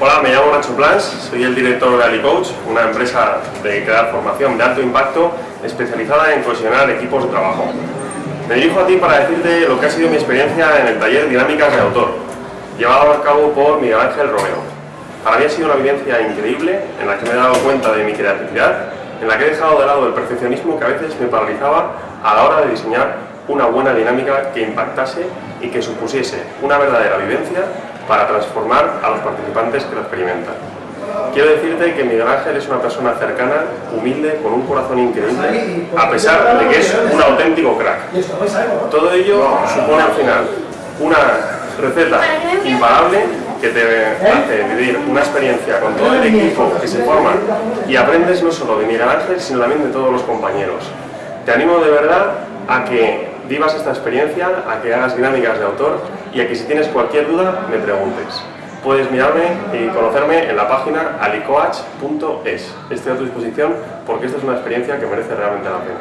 Hola, me llamo Nacho Plans, soy el director de AliCoach, una empresa dedicada a formación de alto impacto especializada en cohesionar equipos de trabajo. Me dirijo a ti para decirte lo que ha sido mi experiencia en el taller Dinámicas de Autor, llevado a cabo por Miguel Ángel Romero. Para mí ha sido una vivencia increíble en la que me he dado cuenta de mi creatividad, en la que he dejado de lado el perfeccionismo que a veces me paralizaba a la hora de diseñar una buena dinámica que impactase y que supusiese una verdadera vivencia para transformar a los participantes que lo experimentan. Quiero decirte que Miguel Ángel es una persona cercana, humilde, con un corazón increíble, a pesar de que es un auténtico crack. Todo ello supone al final una receta imparable que te hace vivir una experiencia con todo el equipo que se forma y aprendes no solo de Miguel Ángel, sino también de todos los compañeros. Te animo de verdad a que vivas esta experiencia, a que hagas dinámicas de autor y a que si tienes cualquier duda me preguntes. Puedes mirarme y conocerme en la página alicoach.es. Estoy a tu disposición porque esta es una experiencia que merece realmente la pena.